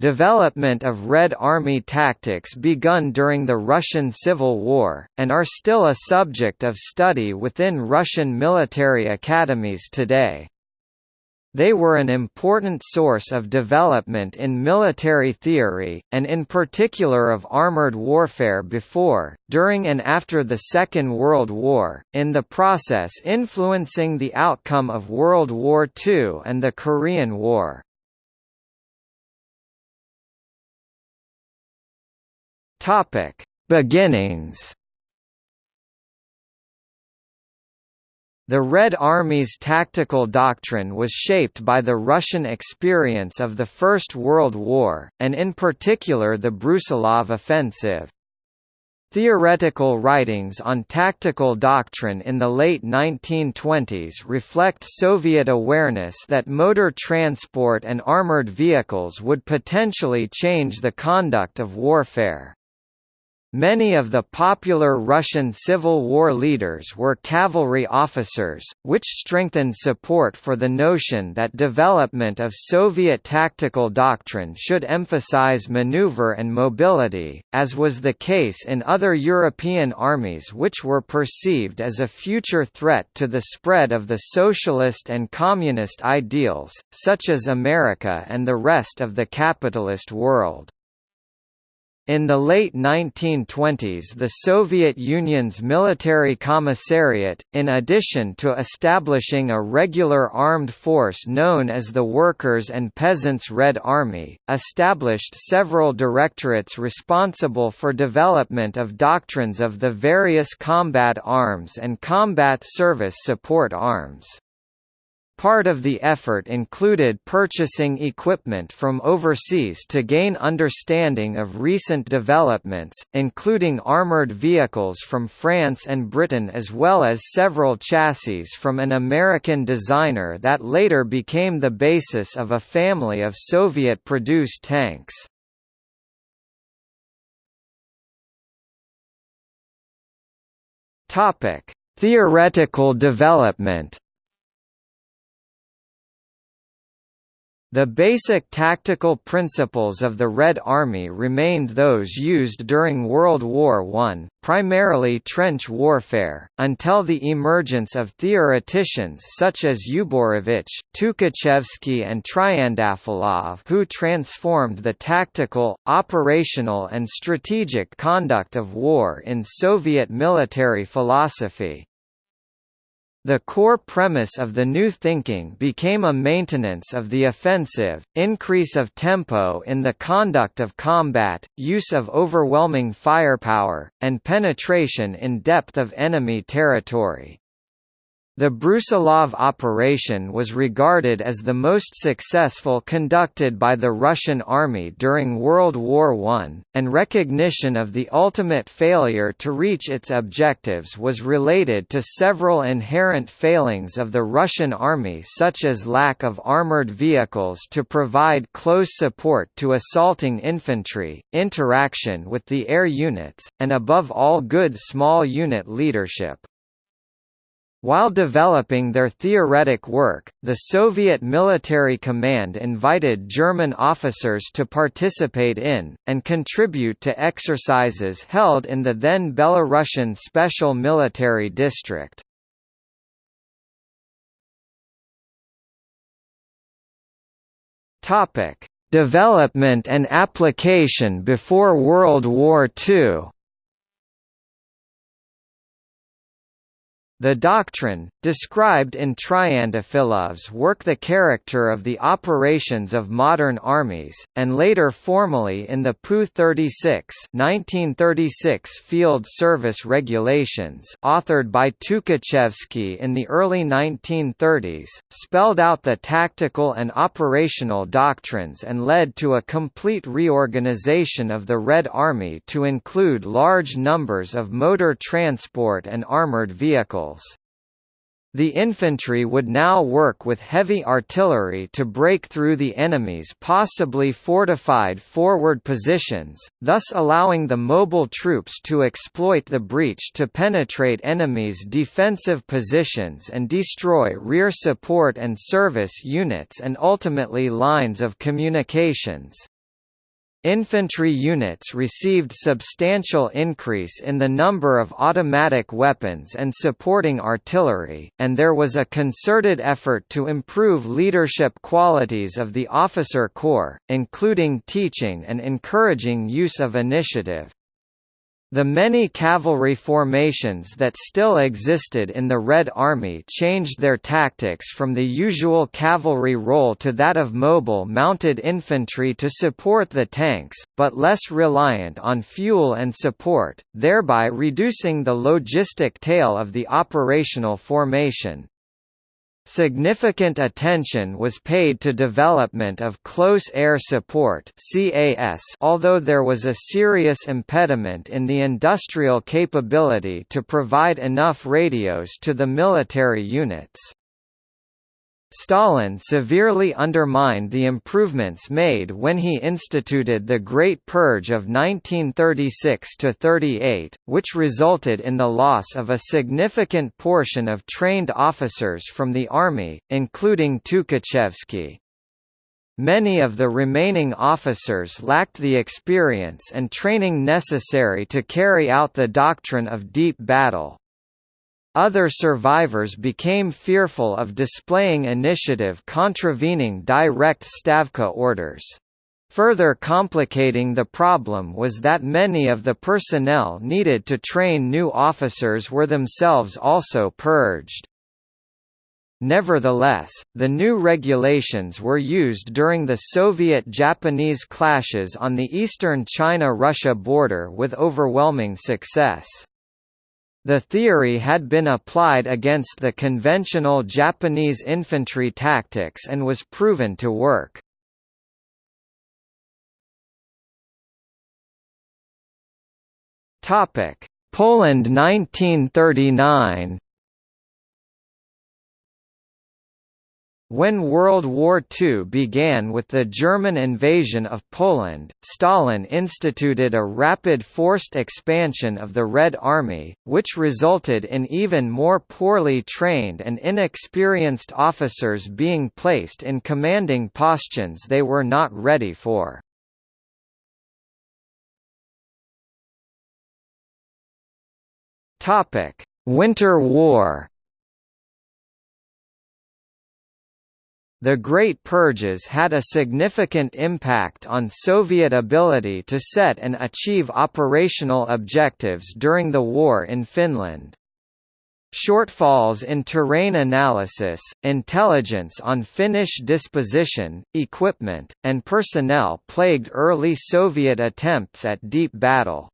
development of Red Army tactics begun during the Russian Civil War, and are still a subject of study within Russian military academies today. They were an important source of development in military theory, and in particular of armored warfare before, during and after the Second World War, in the process influencing the outcome of World War II and the Korean War. Topic: Beginnings. The Red Army's tactical doctrine was shaped by the Russian experience of the First World War, and in particular the Brusilov offensive. Theoretical writings on tactical doctrine in the late 1920s reflect Soviet awareness that motor transport and armored vehicles would potentially change the conduct of warfare. Many of the popular Russian Civil War leaders were cavalry officers, which strengthened support for the notion that development of Soviet tactical doctrine should emphasize maneuver and mobility, as was the case in other European armies which were perceived as a future threat to the spread of the socialist and communist ideals, such as America and the rest of the capitalist world. In the late 1920s the Soviet Union's military commissariat, in addition to establishing a regular armed force known as the Workers' and Peasants' Red Army, established several directorates responsible for development of doctrines of the various combat arms and combat service support arms. Part of the effort included purchasing equipment from overseas to gain understanding of recent developments, including armored vehicles from France and Britain as well as several chassis from an American designer that later became the basis of a family of Soviet-produced tanks. Theoretical development The basic tactical principles of the Red Army remained those used during World War I, primarily trench warfare, until the emergence of theoreticians such as Uborevich, Tukhachevsky and Triandafillov who transformed the tactical, operational and strategic conduct of war in Soviet military philosophy. The core premise of the new thinking became a maintenance of the offensive, increase of tempo in the conduct of combat, use of overwhelming firepower, and penetration in depth of enemy territory. The Brusilov operation was regarded as the most successful conducted by the Russian army during World War I, and recognition of the ultimate failure to reach its objectives was related to several inherent failings of the Russian army such as lack of armored vehicles to provide close support to assaulting infantry, interaction with the air units, and above all good small unit leadership. While developing their theoretic work, the Soviet military command invited German officers to participate in, and contribute to exercises held in the then Belarusian Special Military District. Development and application before World War II The doctrine, described in Triandafillov's work The Character of the Operations of Modern Armies, and later formally in the PU 36 1936 Field Service Regulations authored by Tukhachevsky in the early 1930s, spelled out the tactical and operational doctrines and led to a complete reorganization of the Red Army to include large numbers of motor transport and armored vehicles. The infantry would now work with heavy artillery to break through the enemy's possibly fortified forward positions, thus allowing the mobile troops to exploit the breach to penetrate enemy's defensive positions and destroy rear support and service units and ultimately lines of communications. Infantry units received substantial increase in the number of automatic weapons and supporting artillery, and there was a concerted effort to improve leadership qualities of the officer corps, including teaching and encouraging use of initiative. The many cavalry formations that still existed in the Red Army changed their tactics from the usual cavalry role to that of mobile mounted infantry to support the tanks, but less reliant on fuel and support, thereby reducing the logistic tail of the operational formation. Significant attention was paid to development of close air support CAS although there was a serious impediment in the industrial capability to provide enough radios to the military units. Stalin severely undermined the improvements made when he instituted the Great Purge of 1936–38, which resulted in the loss of a significant portion of trained officers from the army, including Tukhachevsky. Many of the remaining officers lacked the experience and training necessary to carry out the doctrine of deep battle. Other survivors became fearful of displaying initiative contravening direct Stavka orders. Further complicating the problem was that many of the personnel needed to train new officers were themselves also purged. Nevertheless, the new regulations were used during the Soviet-Japanese clashes on the eastern China-Russia border with overwhelming success. The theory had been applied against the conventional Japanese infantry tactics and was proven to work. Poland 1939 When World War II began with the German invasion of Poland, Stalin instituted a rapid forced expansion of the Red Army, which resulted in even more poorly trained and inexperienced officers being placed in commanding positions they were not ready for. Winter War The Great Purges had a significant impact on Soviet ability to set and achieve operational objectives during the war in Finland. Shortfalls in terrain analysis, intelligence on Finnish disposition, equipment, and personnel plagued early Soviet attempts at deep battle.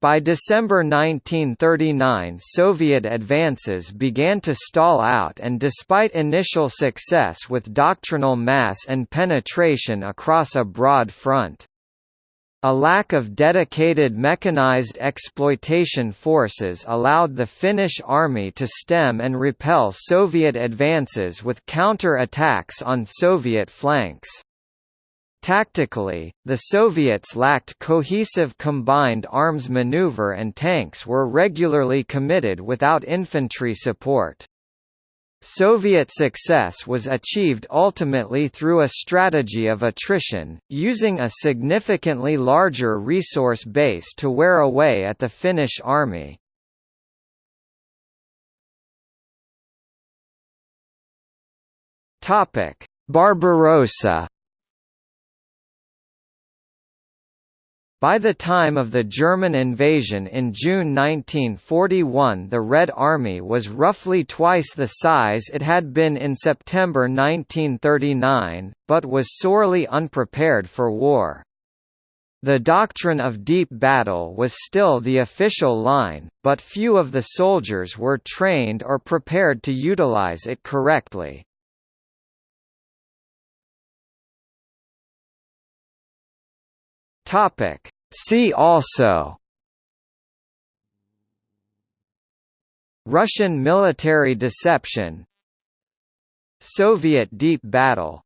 By December 1939 Soviet advances began to stall out and despite initial success with doctrinal mass and penetration across a broad front. A lack of dedicated mechanized exploitation forces allowed the Finnish army to stem and repel Soviet advances with counter-attacks on Soviet flanks. Tactically, the Soviets lacked cohesive combined arms maneuver and tanks were regularly committed without infantry support. Soviet success was achieved ultimately through a strategy of attrition, using a significantly larger resource base to wear away at the Finnish army. Barbarossa By the time of the German invasion in June 1941 the Red Army was roughly twice the size it had been in September 1939, but was sorely unprepared for war. The doctrine of deep battle was still the official line, but few of the soldiers were trained or prepared to utilize it correctly. Topic. See also. Russian military deception. Soviet deep battle